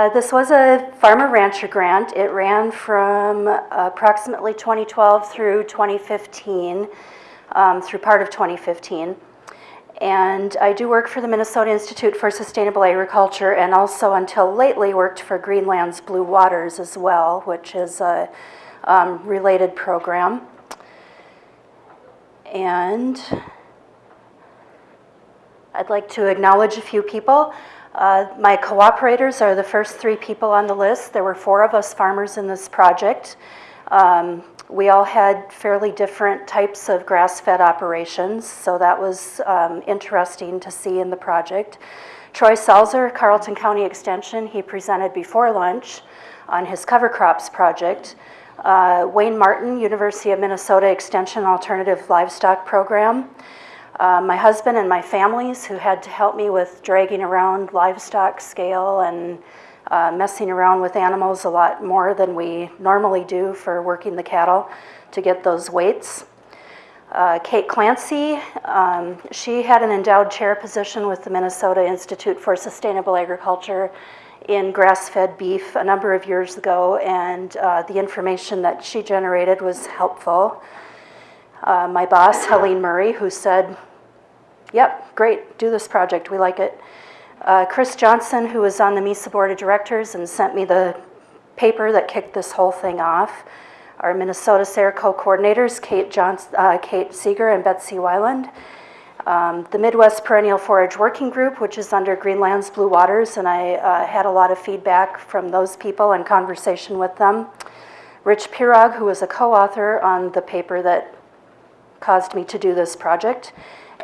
Uh, this was a farmer rancher grant. It ran from approximately 2012 through 2015, um, through part of 2015. And I do work for the Minnesota Institute for Sustainable Agriculture and also until lately worked for Green Lands Blue Waters as well, which is a um, related program. And I'd like to acknowledge a few people. Uh, my cooperators are the first three people on the list. There were four of us farmers in this project. Um, we all had fairly different types of grass-fed operations, so that was um, interesting to see in the project. Troy Salzer, Carlton County Extension, he presented before lunch on his cover crops project. Uh, Wayne Martin, University of Minnesota Extension Alternative Livestock Program. Uh, my husband and my families who had to help me with dragging around livestock scale and uh, messing around with animals a lot more than we normally do for working the cattle to get those weights. Uh, Kate Clancy, um, she had an endowed chair position with the Minnesota Institute for Sustainable Agriculture in grass-fed beef a number of years ago, and uh, the information that she generated was helpful. Uh, my boss, Helene Murray, who said, yep, great, do this project, we like it. Uh, Chris Johnson, who was on the MISA Board of Directors and sent me the paper that kicked this whole thing off. Our Minnesota SARE co-coordinators, Kate, uh, Kate Seeger and Betsy Wieland. Um, the Midwest Perennial Forage Working Group, which is under Green Lands Blue Waters, and I uh, had a lot of feedback from those people and conversation with them. Rich Pirog, who was a co-author on the paper that caused me to do this project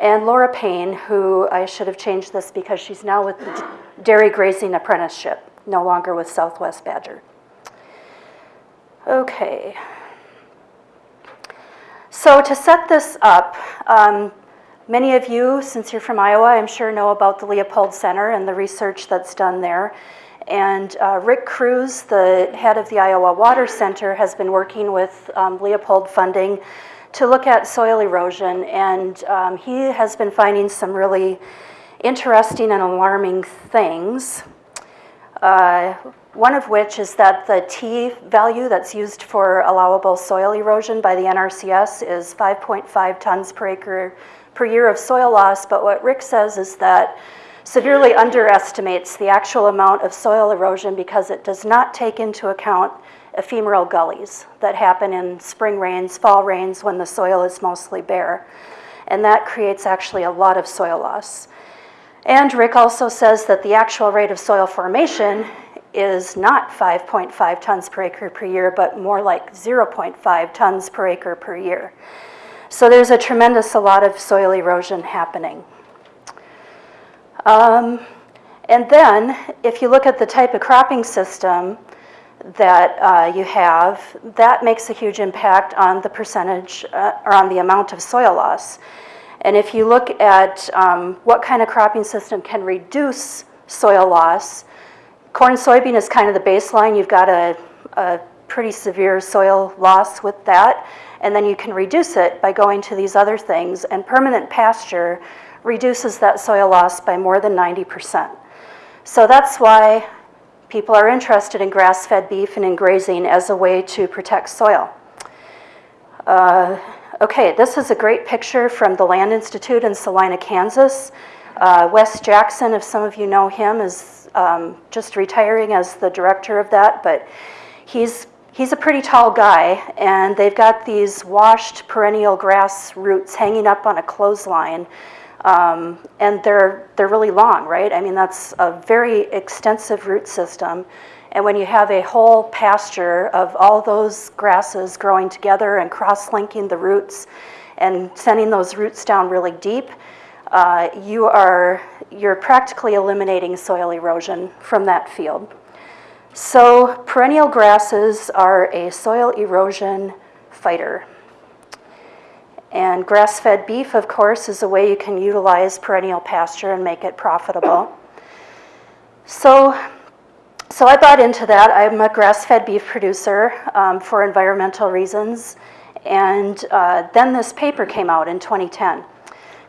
and Laura Paine, who I should have changed this because she's now with the Dairy Grazing Apprenticeship, no longer with Southwest Badger. Okay. So to set this up, um, many of you, since you're from Iowa, I'm sure know about the Leopold Center and the research that's done there. And uh, Rick Cruse, the head of the Iowa Water Center, has been working with um, Leopold funding to look at soil erosion, and um, he has been finding some really interesting and alarming things. Uh, one of which is that the T value that's used for allowable soil erosion by the NRCS is 5.5 tons per acre per year of soil loss, but what Rick says is that severely underestimates the actual amount of soil erosion because it does not take into account ephemeral gullies that happen in spring rains, fall rains, when the soil is mostly bare. And that creates actually a lot of soil loss. And Rick also says that the actual rate of soil formation is not 5.5 tons per acre per year, but more like 0.5 tons per acre per year. So there's a tremendous a lot of soil erosion happening. Um, and then, if you look at the type of cropping system, that uh, you have, that makes a huge impact on the percentage uh, or on the amount of soil loss. And if you look at um, what kind of cropping system can reduce soil loss, corn soybean is kind of the baseline. You've got a, a pretty severe soil loss with that. And then you can reduce it by going to these other things. And permanent pasture reduces that soil loss by more than 90%. So that's why people are interested in grass-fed beef and in grazing as a way to protect soil. Uh, okay, this is a great picture from the Land Institute in Salina, Kansas. Uh, Wes Jackson, if some of you know him, is um, just retiring as the director of that, but he's, he's a pretty tall guy, and they've got these washed perennial grass roots hanging up on a clothesline um, and they're, they're really long, right? I mean, that's a very extensive root system. And when you have a whole pasture of all those grasses growing together and cross-linking the roots and sending those roots down really deep, uh, you are, you're practically eliminating soil erosion from that field. So perennial grasses are a soil erosion fighter. And grass-fed beef, of course, is a way you can utilize perennial pasture and make it profitable. So, so I bought into that. I'm a grass-fed beef producer um, for environmental reasons. And uh, then this paper came out in 2010.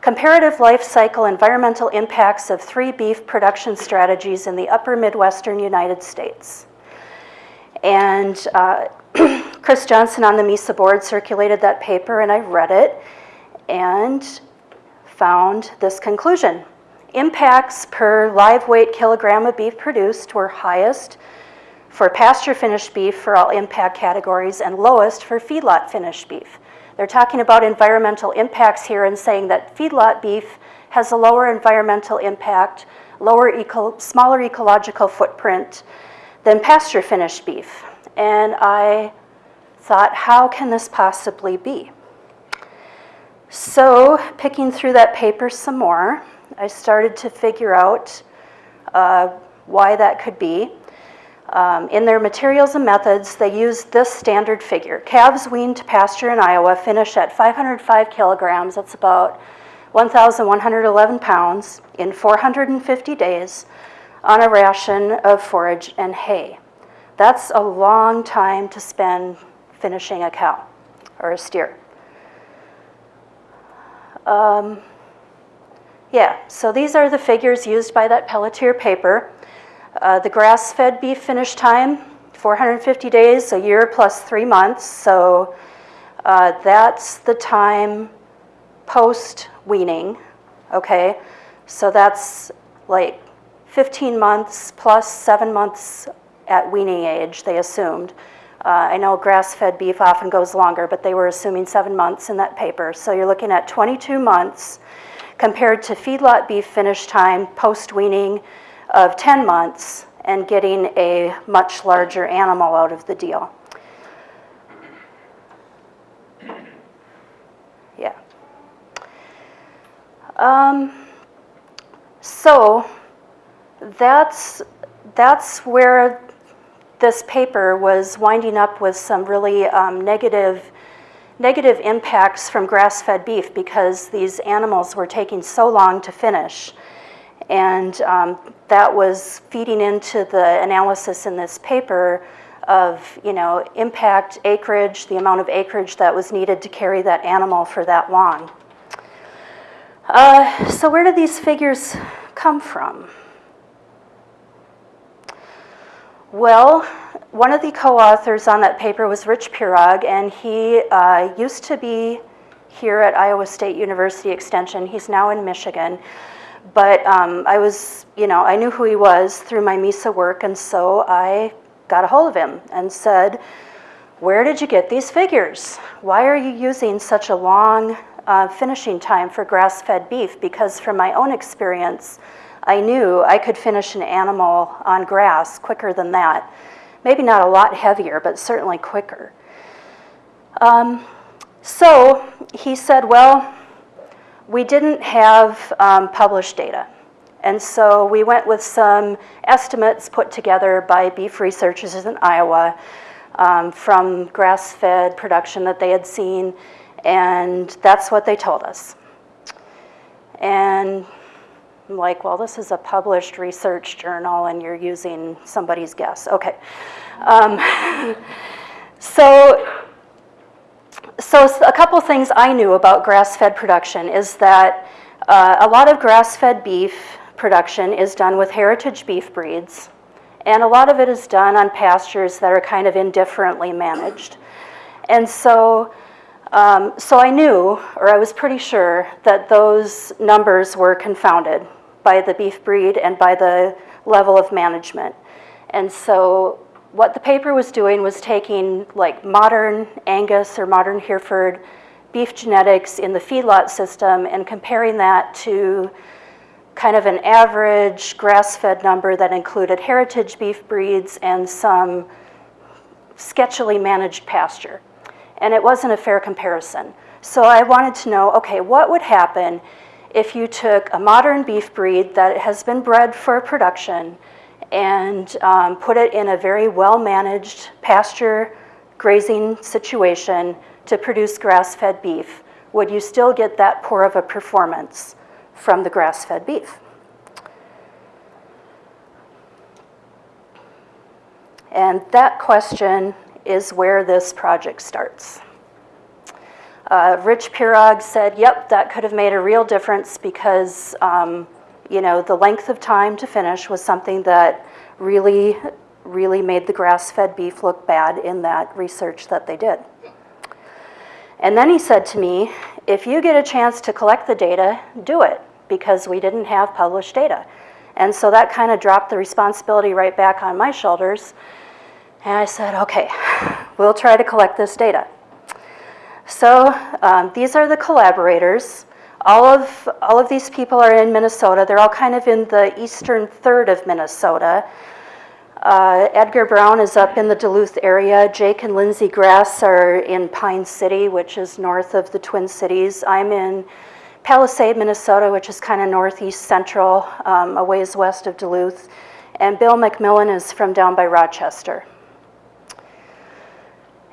Comparative life cycle environmental impacts of three beef production strategies in the upper Midwestern United States. And uh, Chris Johnson on the MISA board circulated that paper, and I read it and found this conclusion. Impacts per live weight kilogram of beef produced were highest for pasture finished beef for all impact categories and lowest for feedlot finished beef. They're talking about environmental impacts here and saying that feedlot beef has a lower environmental impact, lower eco, smaller ecological footprint than pasture finished beef. And I thought, how can this possibly be? So, picking through that paper some more, I started to figure out uh, why that could be. Um, in their materials and methods, they used this standard figure. Calves weaned to pasture in Iowa finish at 505 kilograms, that's about 1,111 pounds, in 450 days on a ration of forage and hay. That's a long time to spend finishing a cow or a steer. Um, yeah, so these are the figures used by that Pelletier paper. Uh, the grass-fed beef finish time, 450 days, a year plus three months. So uh, that's the time post-weaning, okay? So that's like 15 months plus seven months at weaning age, they assumed. Uh, I know grass-fed beef often goes longer, but they were assuming seven months in that paper. So you're looking at 22 months compared to feedlot beef finish time post-weaning of 10 months and getting a much larger animal out of the deal. Yeah. Um, so that's, that's where this paper was winding up with some really um, negative negative impacts from grass-fed beef because these animals were taking so long to finish. And um, that was feeding into the analysis in this paper of, you know, impact acreage, the amount of acreage that was needed to carry that animal for that long. Uh, so where did these figures come from? Well, one of the co-authors on that paper was Rich Pirog, and he uh, used to be here at Iowa State University Extension. He's now in Michigan. But um, I was, you know, I knew who he was through my MISA work, and so I got a hold of him and said, where did you get these figures? Why are you using such a long uh, finishing time for grass-fed beef? Because from my own experience, I knew I could finish an animal on grass quicker than that. Maybe not a lot heavier, but certainly quicker. Um, so he said, well, we didn't have um, published data. And so we went with some estimates put together by beef researchers in Iowa um, from grass-fed production that they had seen, and that's what they told us. And I'm like, well, this is a published research journal and you're using somebody's guess. Okay. Um, so, so a couple things I knew about grass-fed production is that uh, a lot of grass-fed beef production is done with heritage beef breeds, and a lot of it is done on pastures that are kind of indifferently managed. And so, um, so I knew, or I was pretty sure, that those numbers were confounded by the beef breed and by the level of management. And so what the paper was doing was taking like modern Angus or modern Hereford beef genetics in the feedlot system and comparing that to kind of an average grass-fed number that included heritage beef breeds and some sketchily managed pasture. And it wasn't a fair comparison. So I wanted to know, okay, what would happen if you took a modern beef breed that has been bred for production and um, put it in a very well-managed pasture grazing situation to produce grass-fed beef, would you still get that poor of a performance from the grass-fed beef? And that question is where this project starts. Uh, Rich Pirog said, yep, that could have made a real difference because, um, you know, the length of time to finish was something that really, really made the grass-fed beef look bad in that research that they did. And then he said to me, if you get a chance to collect the data, do it, because we didn't have published data. And so that kind of dropped the responsibility right back on my shoulders. And I said, okay, we'll try to collect this data. So um, these are the collaborators. All of, all of these people are in Minnesota. They're all kind of in the eastern third of Minnesota. Uh, Edgar Brown is up in the Duluth area. Jake and Lindsay Grass are in Pine City, which is north of the Twin Cities. I'm in Palisade, Minnesota, which is kind of northeast central, um, a ways west of Duluth. And Bill McMillan is from down by Rochester.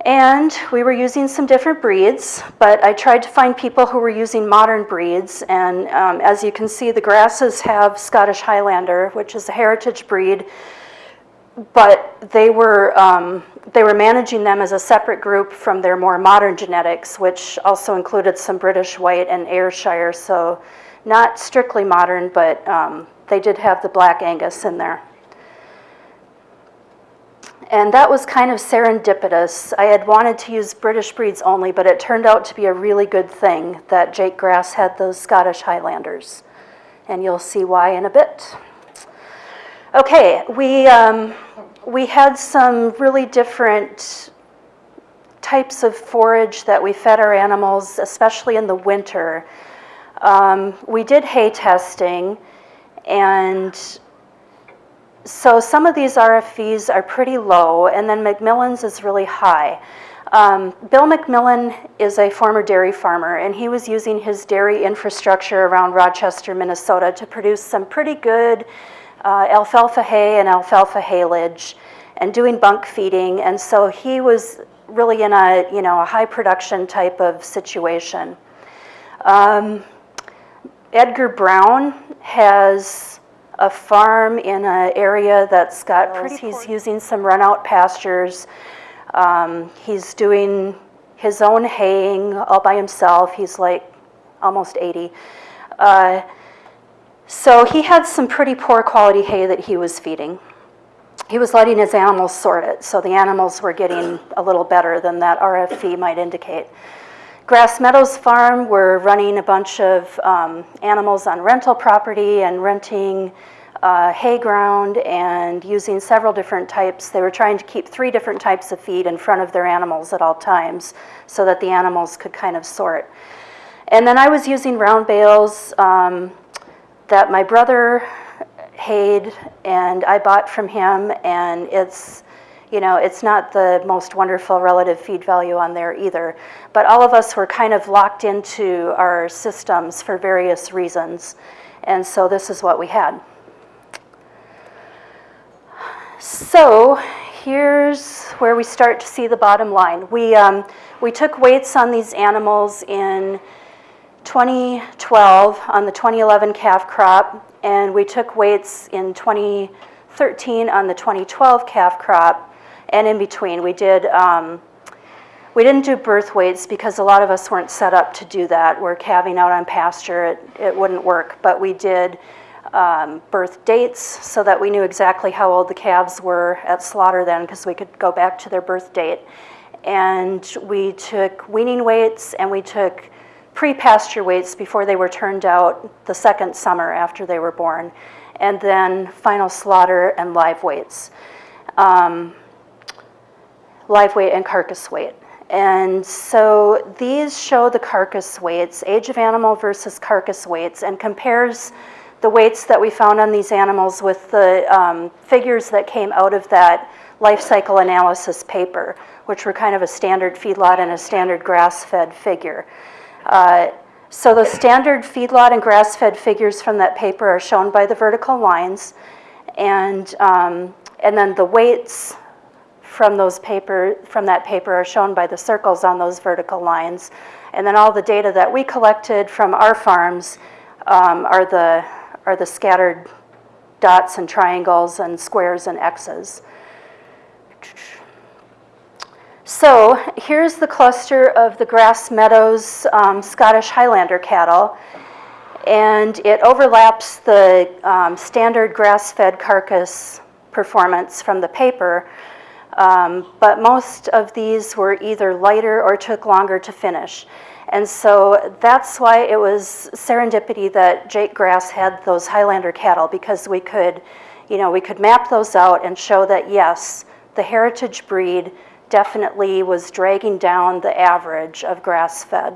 And we were using some different breeds, but I tried to find people who were using modern breeds. And um, as you can see, the grasses have Scottish Highlander, which is a heritage breed but they were, um, they were managing them as a separate group from their more modern genetics, which also included some British White and Ayrshire, so not strictly modern, but um, they did have the Black Angus in there. And that was kind of serendipitous. I had wanted to use British breeds only, but it turned out to be a really good thing that Jake Grass had those Scottish Highlanders. And you'll see why in a bit. Okay, we, um, we had some really different types of forage that we fed our animals, especially in the winter. Um, we did hay testing, and so some of these RFVs are pretty low, and then McMillan's is really high. Um, Bill McMillan is a former dairy farmer, and he was using his dairy infrastructure around Rochester, Minnesota to produce some pretty good uh, alfalfa hay and alfalfa haylage and doing bunk feeding. And so he was really in a, you know, a high production type of situation. Um, Edgar Brown has a farm in an area that's got pretty, he's using some run out pastures. Um, he's doing his own haying all by himself. He's like almost 80. Uh, so he had some pretty poor quality hay that he was feeding. He was letting his animals sort it, so the animals were getting a little better than that RFV might indicate. Grass Meadows Farm, we're running a bunch of um, animals on rental property and renting uh, hay ground and using several different types. They were trying to keep three different types of feed in front of their animals at all times so that the animals could kind of sort. And then I was using round bales, um, that my brother hayed and I bought from him and it's you know it's not the most wonderful relative feed value on there either. But all of us were kind of locked into our systems for various reasons. And so this is what we had. So here's where we start to see the bottom line. We um, we took weights on these animals in 2012 on the 2011 calf crop, and we took weights in 2013 on the 2012 calf crop, and in between. We did, um, we didn't do birth weights because a lot of us weren't set up to do that. We're calving out on pasture, it, it wouldn't work, but we did um, birth dates so that we knew exactly how old the calves were at slaughter then because we could go back to their birth date. And we took weaning weights and we took pre-pasture weights before they were turned out the second summer after they were born, and then final slaughter and live weights, um, live weight and carcass weight. And so these show the carcass weights, age of animal versus carcass weights, and compares the weights that we found on these animals with the um, figures that came out of that life cycle analysis paper, which were kind of a standard feedlot and a standard grass-fed figure. Uh, so the standard feedlot and grass-fed figures from that paper are shown by the vertical lines, and, um, and then the weights from, those paper, from that paper are shown by the circles on those vertical lines. And then all the data that we collected from our farms um, are, the, are the scattered dots and triangles and squares and X's. So here's the cluster of the Grass Meadows um, Scottish Highlander cattle, and it overlaps the um, standard grass-fed carcass performance from the paper, um, but most of these were either lighter or took longer to finish. And so that's why it was serendipity that Jake Grass had those Highlander cattle because we could, you know, we could map those out and show that yes, the heritage breed definitely was dragging down the average of grass-fed.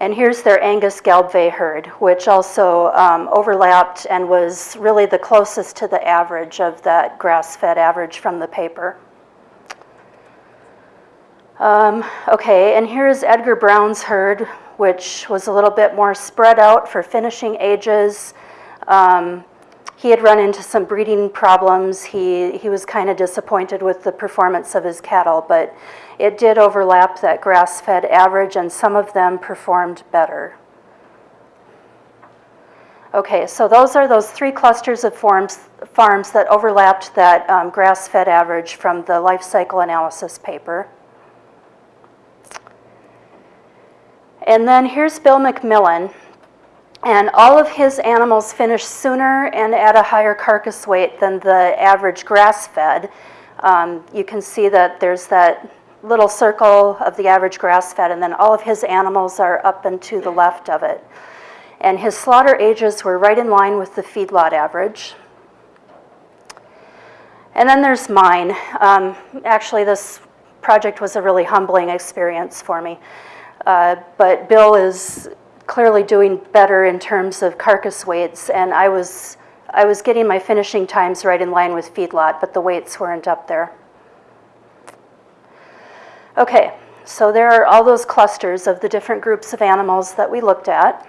And here's their Angus Gelbvieh herd, which also um, overlapped and was really the closest to the average of that grass-fed average from the paper. Um, okay, and here's Edgar Brown's herd, which was a little bit more spread out for finishing ages. Um, he had run into some breeding problems. He, he was kind of disappointed with the performance of his cattle, but it did overlap that grass-fed average and some of them performed better. Okay, so those are those three clusters of farms, farms that overlapped that um, grass-fed average from the life cycle analysis paper. And then here's Bill McMillan. And all of his animals finish sooner and at a higher carcass weight than the average grass-fed. Um, you can see that there's that little circle of the average grass-fed, and then all of his animals are up and to the left of it. And his slaughter ages were right in line with the feedlot average. And then there's mine. Um, actually, this project was a really humbling experience for me. Uh, but Bill is clearly doing better in terms of carcass weights, and I was, I was getting my finishing times right in line with feedlot, but the weights weren't up there. Okay, so there are all those clusters of the different groups of animals that we looked at.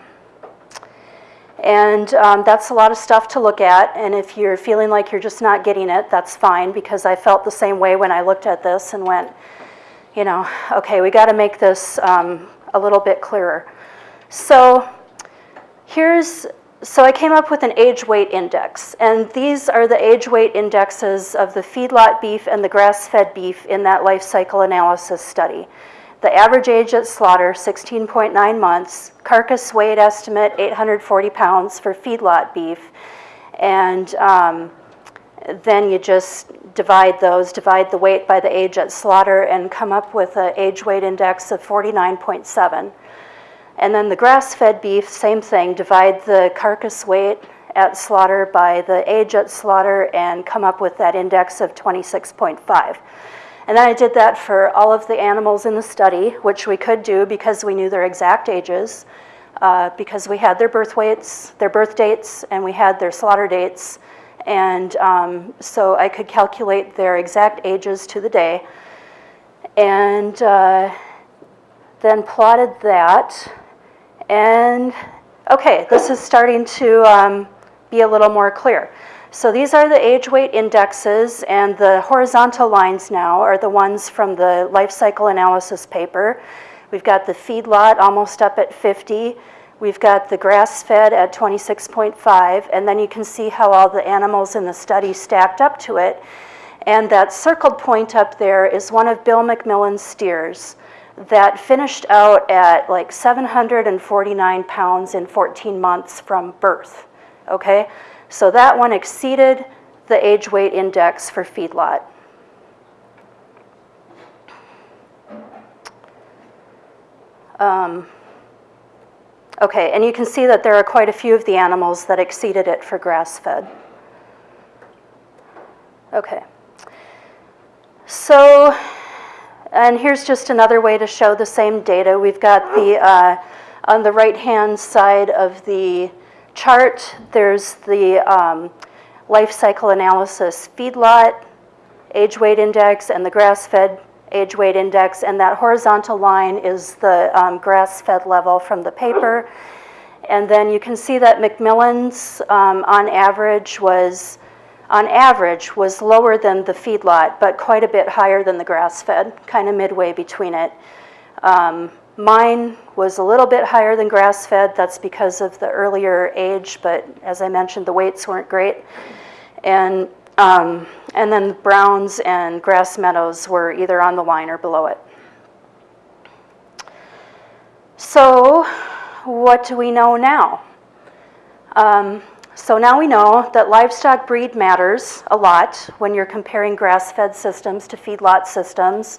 And um, that's a lot of stuff to look at, and if you're feeling like you're just not getting it, that's fine, because I felt the same way when I looked at this and went, you know, okay, we got to make this um, a little bit clearer. So here's, so I came up with an age weight index, and these are the age weight indexes of the feedlot beef and the grass-fed beef in that life cycle analysis study. The average age at slaughter, 16.9 months, carcass weight estimate, 840 pounds for feedlot beef, and um, then you just divide those, divide the weight by the age at slaughter, and come up with an age weight index of 49.7. And then the grass-fed beef, same thing, divide the carcass weight at slaughter by the age at slaughter and come up with that index of 26.5. And then I did that for all of the animals in the study, which we could do because we knew their exact ages, uh, because we had their birth weights, their birth dates, and we had their slaughter dates. And um, so I could calculate their exact ages to the day. And uh, then plotted that and okay, this is starting to um, be a little more clear. So these are the age weight indexes and the horizontal lines now are the ones from the life cycle analysis paper. We've got the feedlot almost up at 50. We've got the grass-fed at 26.5, and then you can see how all the animals in the study stacked up to it. And that circled point up there is one of Bill McMillan's steers that finished out at like 749 pounds in 14 months from birth, okay? So that one exceeded the age weight index for feedlot. Um, okay, and you can see that there are quite a few of the animals that exceeded it for grass-fed. Okay. So and here's just another way to show the same data. We've got the, uh, on the right-hand side of the chart, there's the um, life cycle analysis feedlot, age weight index, and the grass-fed age weight index, and that horizontal line is the um, grass-fed level from the paper. And then you can see that McMillan's um, on average was on average was lower than the feedlot, but quite a bit higher than the grass-fed, kind of midway between it. Um, mine was a little bit higher than grass-fed. That's because of the earlier age, but as I mentioned, the weights weren't great. And Um, and then browns and grass meadows were either on the line or below it. So what do we know now? Um, so now we know that livestock breed matters a lot when you're comparing grass-fed systems to feedlot systems.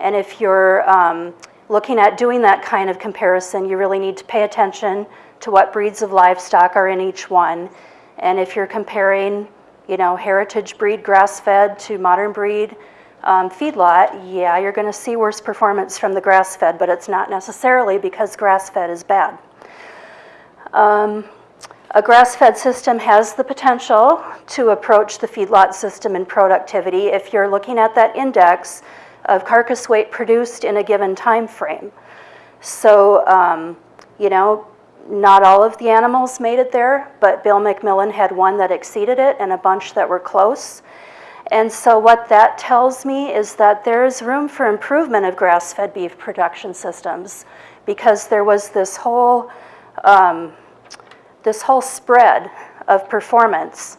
And if you're um, looking at doing that kind of comparison, you really need to pay attention to what breeds of livestock are in each one. And if you're comparing, you know, heritage breed grass-fed to modern breed um, feedlot, yeah, you're gonna see worse performance from the grass-fed, but it's not necessarily because grass-fed is bad. Um, a grass-fed system has the potential to approach the feedlot system in productivity if you're looking at that index of carcass weight produced in a given time frame. So, um, you know, not all of the animals made it there, but Bill McMillan had one that exceeded it and a bunch that were close. And so what that tells me is that there is room for improvement of grass-fed beef production systems because there was this whole, um, this whole spread of performance.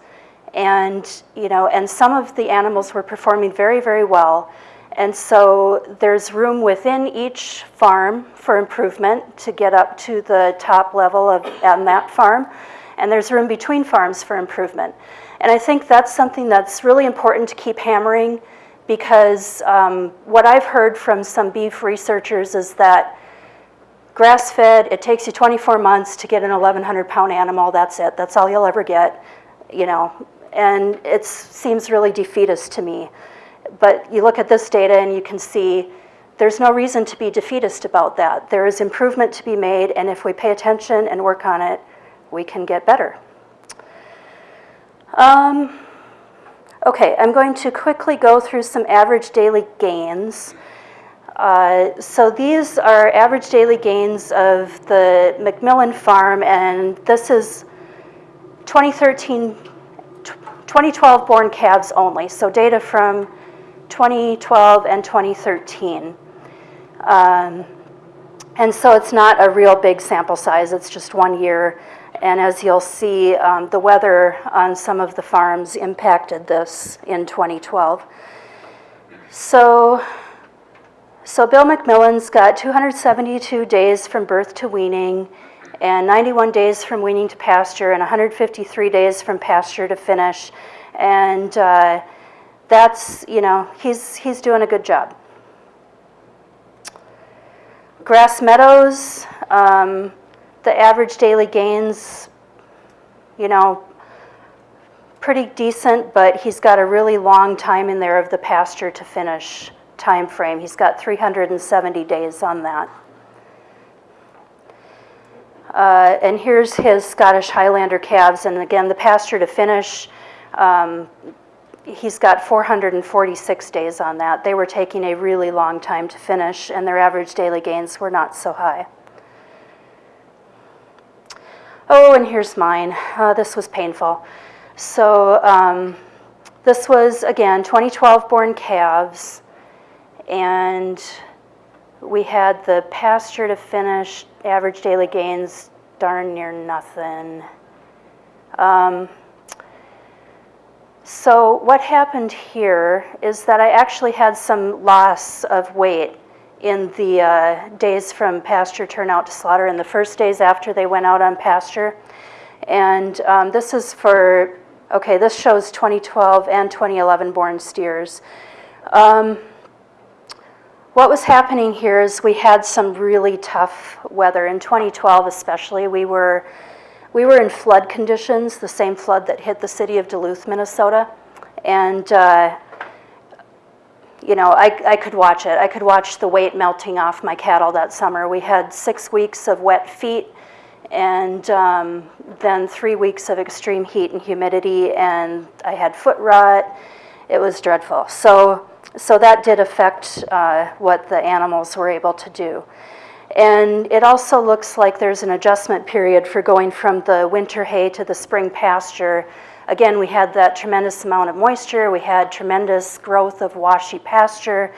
And, you know, and some of the animals were performing very, very well. And so there's room within each farm for improvement to get up to the top level of on that farm. And there's room between farms for improvement. And I think that's something that's really important to keep hammering because um, what I've heard from some beef researchers is that grass-fed, it takes you 24 months to get an 1,100 pound animal, that's it, that's all you'll ever get, you know, and it seems really defeatist to me. But you look at this data and you can see there's no reason to be defeatist about that. There is improvement to be made, and if we pay attention and work on it, we can get better. Um, okay, I'm going to quickly go through some average daily gains. Uh, so these are average daily gains of the McMillan farm, and this is 2013, 2012 born calves only, so data from 2012 and 2013. Um, and so it's not a real big sample size, it's just one year. And as you'll see, um, the weather on some of the farms impacted this in 2012. So, so Bill McMillan's got 272 days from birth to weaning and 91 days from weaning to pasture and 153 days from pasture to finish. And uh, that's, you know, he's, he's doing a good job. Grass meadows, um, the average daily gains, you know, pretty decent, but he's got a really long time in there of the pasture to finish time frame. He's got 370 days on that. Uh, and here's his Scottish Highlander calves, and again, the pasture to finish, um, he's got 446 days on that. They were taking a really long time to finish, and their average daily gains were not so high. Oh, and here's mine. Uh, this was painful. So um, this was, again, 2012 born calves. And we had the pasture to finish, average daily gains, darn near nothing. Um, so what happened here is that I actually had some loss of weight in the uh, days from pasture turnout to slaughter in the first days after they went out on pasture. And um, this is for, okay, this shows 2012 and 2011 born steers. Um, what was happening here is we had some really tough weather. In 2012 especially, we were, we were in flood conditions, the same flood that hit the city of Duluth, Minnesota. And uh, you know, I, I could watch it. I could watch the weight melting off my cattle that summer. We had six weeks of wet feet and um, then three weeks of extreme heat and humidity and I had foot rot. It was dreadful. So, so that did affect uh, what the animals were able to do. And it also looks like there's an adjustment period for going from the winter hay to the spring pasture Again, we had that tremendous amount of moisture, we had tremendous growth of washy pasture,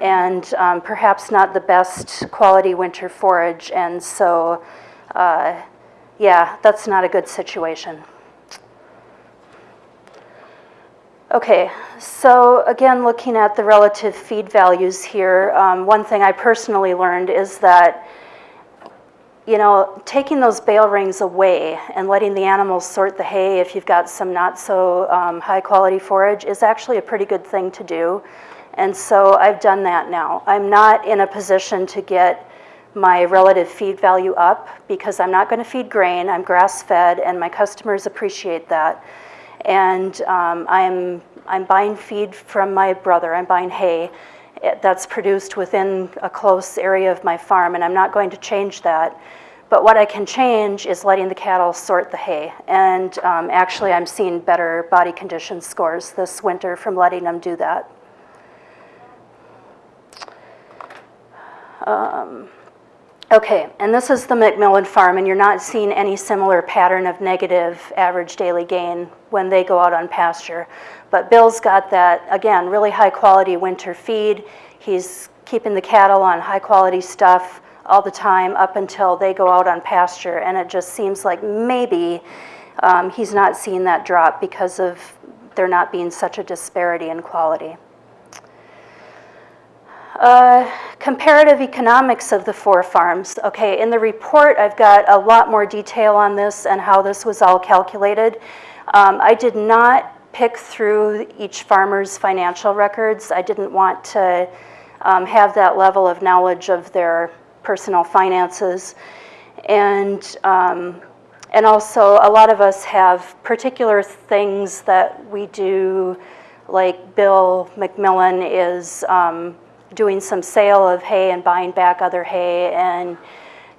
and um, perhaps not the best quality winter forage, and so, uh, yeah, that's not a good situation. Okay, so again, looking at the relative feed values here, um, one thing I personally learned is that, you know, taking those bale rings away and letting the animals sort the hay if you've got some not so um, high quality forage is actually a pretty good thing to do. And so I've done that now. I'm not in a position to get my relative feed value up because I'm not going to feed grain, I'm grass fed, and my customers appreciate that. And um, I'm, I'm buying feed from my brother, I'm buying hay eh, that's produced within a close area of my farm, and I'm not going to change that. But what I can change is letting the cattle sort the hay. And um, actually, I'm seeing better body condition scores this winter from letting them do that. Um, Okay, and this is the McMillan farm, and you're not seeing any similar pattern of negative average daily gain when they go out on pasture. But Bill's got that, again, really high quality winter feed. He's keeping the cattle on high quality stuff all the time up until they go out on pasture, and it just seems like maybe um, he's not seeing that drop because of there not being such a disparity in quality. Uh, comparative economics of the four farms. Okay, in the report, I've got a lot more detail on this and how this was all calculated. Um, I did not pick through each farmer's financial records. I didn't want to um, have that level of knowledge of their personal finances. And, um, and also, a lot of us have particular things that we do, like Bill McMillan is um, doing some sale of hay and buying back other hay and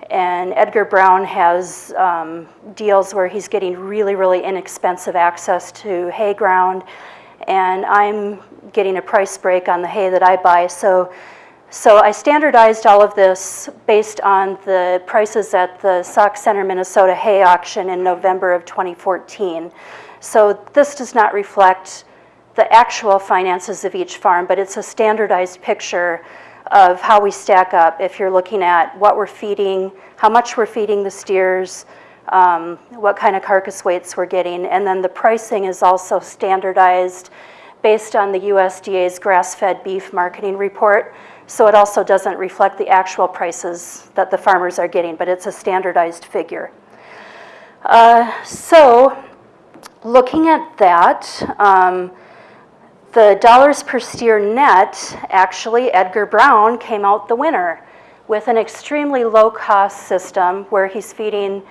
and Edgar Brown has um, deals where he's getting really, really inexpensive access to hay ground, and I'm getting a price break on the hay that I buy. So, so I standardized all of this based on the prices at the Sauk Centre, Minnesota hay auction in November of 2014. So this does not reflect the actual finances of each farm, but it's a standardized picture of how we stack up if you're looking at what we're feeding, how much we're feeding the steers, um, what kind of carcass weights we're getting, and then the pricing is also standardized based on the USDA's grass-fed beef marketing report. So it also doesn't reflect the actual prices that the farmers are getting, but it's a standardized figure. Uh, so looking at that, um, the dollars per steer net, actually, Edgar Brown came out the winner with an extremely low cost system where he's feeding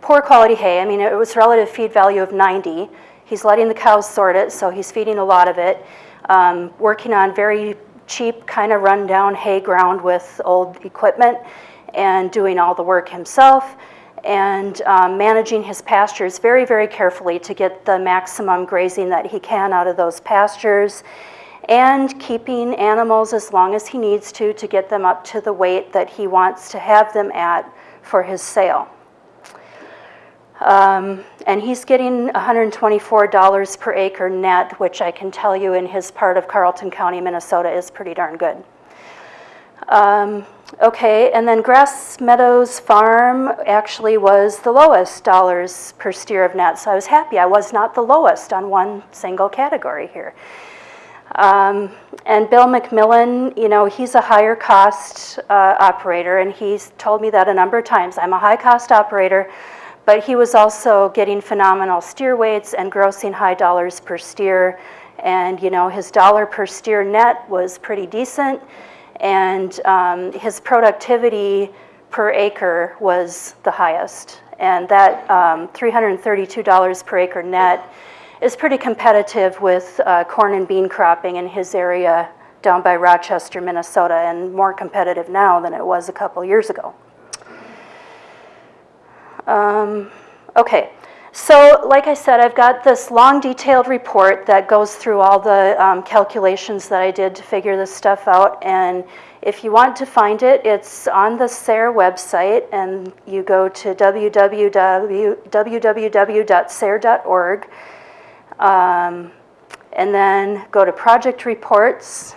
poor quality hay. I mean, it was relative feed value of 90. He's letting the cows sort it, so he's feeding a lot of it. Um, working on very cheap, kind of rundown hay ground with old equipment and doing all the work himself and um, managing his pastures very, very carefully to get the maximum grazing that he can out of those pastures and keeping animals as long as he needs to to get them up to the weight that he wants to have them at for his sale. Um, and he's getting $124 per acre net, which I can tell you in his part of Carlton County, Minnesota is pretty darn good. Um, okay, and then Grass Meadows Farm actually was the lowest dollars per steer of net, so I was happy I was not the lowest on one single category here. Um, and Bill McMillan, you know, he's a higher cost uh, operator, and he's told me that a number of times. I'm a high cost operator, but he was also getting phenomenal steer weights and grossing high dollars per steer. And, you know, his dollar per steer net was pretty decent and um, his productivity per acre was the highest. And that um, $332 per acre net is pretty competitive with uh, corn and bean cropping in his area down by Rochester, Minnesota, and more competitive now than it was a couple years ago. Um, okay, so like I said, I've got this long detailed report that goes through all the um, calculations that I did to figure this stuff out. And if you want to find it, it's on the SARE website and you go to www.sare.org um, and then go to project reports.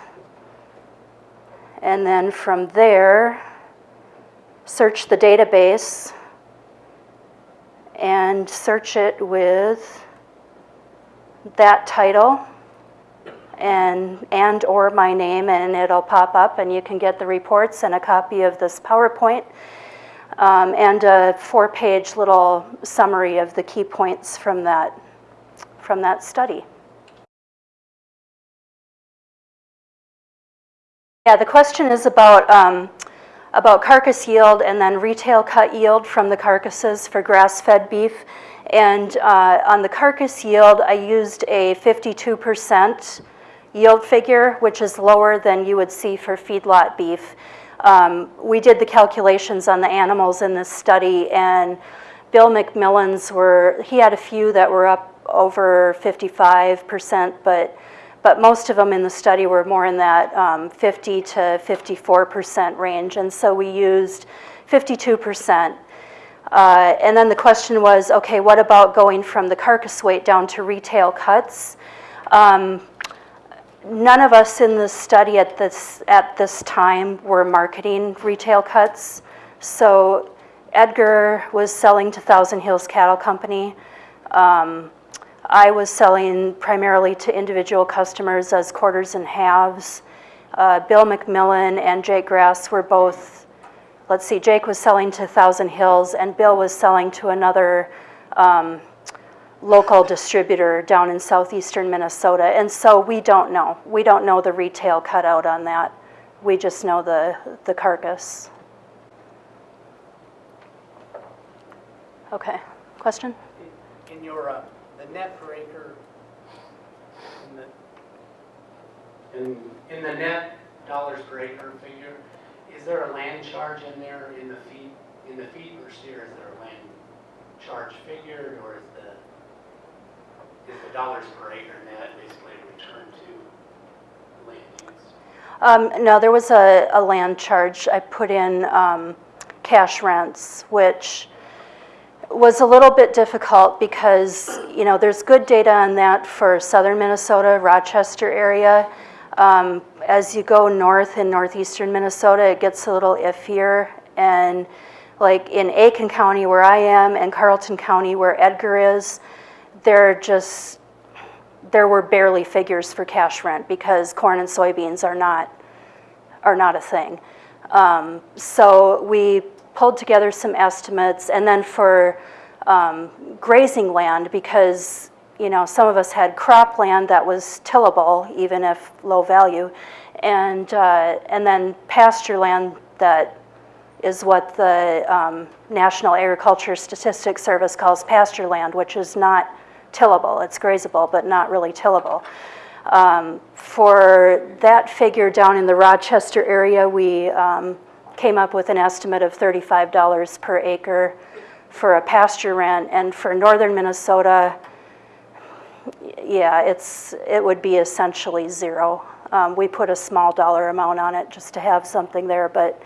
And then from there, search the database and search it with that title and, and/or my name, and it'll pop up, and you can get the reports and a copy of this PowerPoint, um, and a four-page little summary of the key points from that, from that study. Yeah, the question is about, um, about carcass yield and then retail cut yield from the carcasses for grass-fed beef. And uh, on the carcass yield, I used a 52% yield figure, which is lower than you would see for feedlot beef. Um, we did the calculations on the animals in this study, and Bill McMillan's were, he had a few that were up over 55%, but, but most of them in the study were more in that um, 50 to 54% range. And so we used 52%. Uh, and then the question was, okay, what about going from the carcass weight down to retail cuts? Um, none of us in the study at this, at this time were marketing retail cuts. So Edgar was selling to Thousand Hills Cattle Company. Um, I was selling primarily to individual customers as quarters and halves. Uh, Bill McMillan and Jake Grass were both, let's see, Jake was selling to Thousand Hills and Bill was selling to another um, local distributor down in southeastern Minnesota. And so we don't know. We don't know the retail cutout on that. We just know the, the carcass. Okay, question? In your, uh, net per acre, in the, in, in the net dollars per acre figure, is there a land charge in there in the feet, in the feet per steer, is there a land charge figured, or is the, is the dollars per acre net basically returned to land use? Um, no, there was a, a land charge. I put in um, cash rents, which was a little bit difficult because, you know, there's good data on that for southern Minnesota, Rochester area. Um, as you go north in northeastern Minnesota, it gets a little iffier. And like in Aitkin County where I am and Carlton County where Edgar is, there just, there were barely figures for cash rent because corn and soybeans are not, are not a thing. Um, so we pulled together some estimates, and then for um, grazing land, because you know some of us had cropland that was tillable, even if low value, and uh, and then pasture land that is what the um, National Agriculture Statistics Service calls pasture land, which is not tillable. It's grazable, but not really tillable. Um, for that figure down in the Rochester area, we um, came up with an estimate of $35 per acre for a pasture rent, and for northern Minnesota, yeah, it's, it would be essentially zero. Um, we put a small dollar amount on it just to have something there, but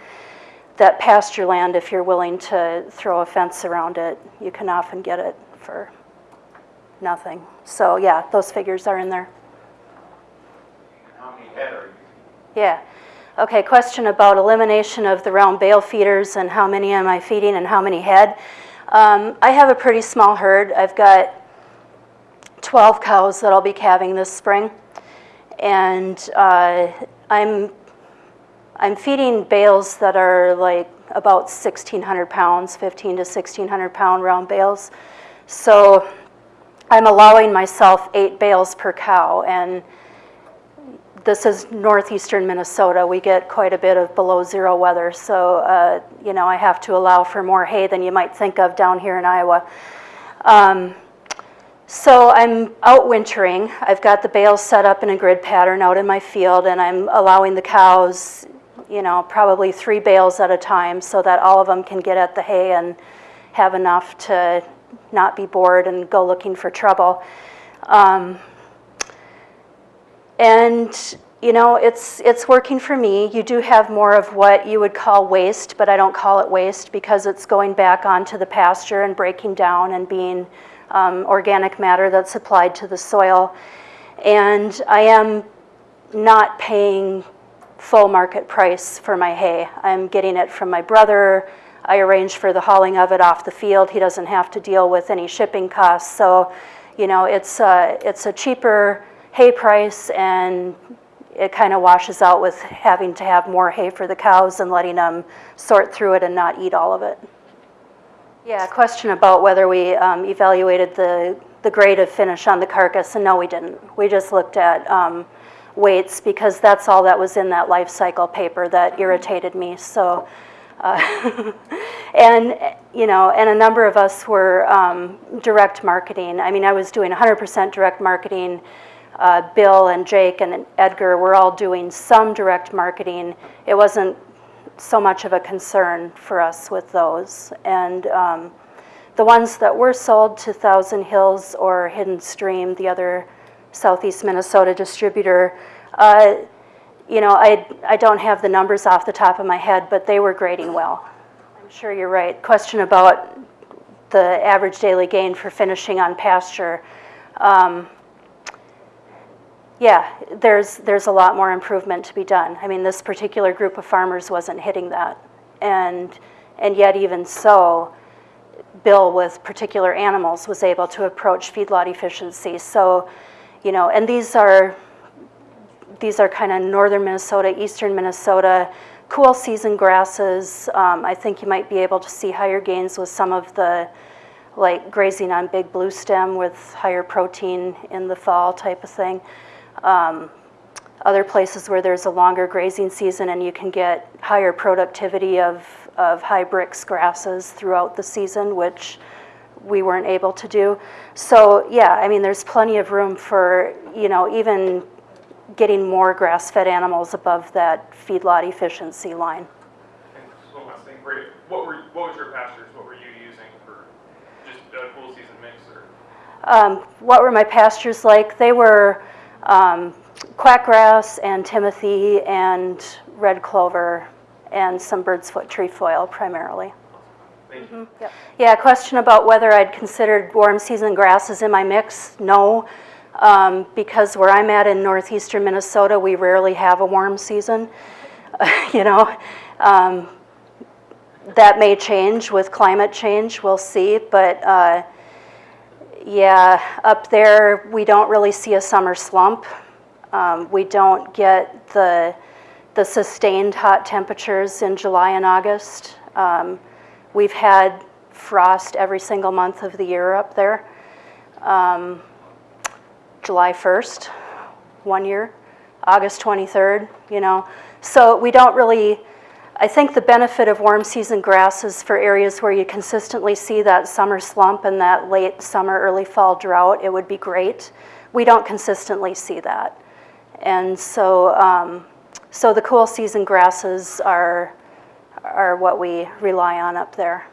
that pasture land, if you're willing to throw a fence around it, you can often get it for nothing. So yeah, those figures are in there. How many head are you? Yeah. Okay, question about elimination of the round bale feeders and how many am I feeding and how many head. Um, I have a pretty small herd. I've got 12 cows that I'll be calving this spring. And uh, I'm, I'm feeding bales that are like about 1,600 pounds, 15 to 1,600 pound round bales. So I'm allowing myself eight bales per cow. And this is northeastern Minnesota. We get quite a bit of below zero weather, so uh, you know I have to allow for more hay than you might think of down here in Iowa. Um, so I'm out wintering. I've got the bales set up in a grid pattern out in my field, and I'm allowing the cows, you know, probably three bales at a time, so that all of them can get at the hay and have enough to not be bored and go looking for trouble. Um, and you know, it's, it's working for me. You do have more of what you would call waste, but I don't call it waste because it's going back onto the pasture and breaking down and being um, organic matter that's applied to the soil. And I am not paying full market price for my hay. I'm getting it from my brother. I arrange for the hauling of it off the field. He doesn't have to deal with any shipping costs. So, you know, it's a, it's a cheaper hay price and it kind of washes out with having to have more hay for the cows and letting them sort through it and not eat all of it. Yeah, question about whether we um, evaluated the, the grade of finish on the carcass, and no, we didn't. We just looked at um, weights because that's all that was in that life cycle paper that irritated me, so. uh, And, you know, and a number of us were um, direct marketing. I mean, I was doing 100% direct marketing. Uh, Bill and Jake and Edgar were all doing some direct marketing. It wasn't so much of a concern for us with those. And um, the ones that were sold to Thousand Hills or Hidden Stream, the other Southeast Minnesota distributor, uh, you know, I, I don't have the numbers off the top of my head, but they were grading well. I'm sure you're right. Question about the average daily gain for finishing on pasture. Um, yeah, there's, there's a lot more improvement to be done. I mean, this particular group of farmers wasn't hitting that. And, and yet even so, Bill with particular animals was able to approach feedlot efficiency. So, you know, and these are, these are kind of northern Minnesota, eastern Minnesota, cool season grasses. Um, I think you might be able to see higher gains with some of the, like grazing on big blue stem with higher protein in the fall type of thing. Um, other places where there's a longer grazing season and you can get higher productivity of, of high Brix grasses throughout the season, which we weren't able to do. So yeah, I mean, there's plenty of room for, you know, even getting more grass-fed animals above that feedlot efficiency line. And last thing, Brady, what were, what was your pastures, what were you using for just a cool season mix or? Um, what were my pastures like? They were um, quackgrass and timothy and red clover and some bird's foot trefoil primarily. Thank you. Yeah, question about whether I'd considered warm season grasses in my mix? No, um, because where I'm at in northeastern Minnesota, we rarely have a warm season. you know, um, that may change with climate change. We'll see, but. Uh, yeah, up there, we don't really see a summer slump. Um, we don't get the, the sustained hot temperatures in July and August. Um, we've had frost every single month of the year up there. Um, July 1st, one year, August 23rd, you know. So we don't really, I think the benefit of warm season grasses for areas where you consistently see that summer slump and that late summer, early fall drought, it would be great. We don't consistently see that. And so, um, so the cool season grasses are, are what we rely on up there.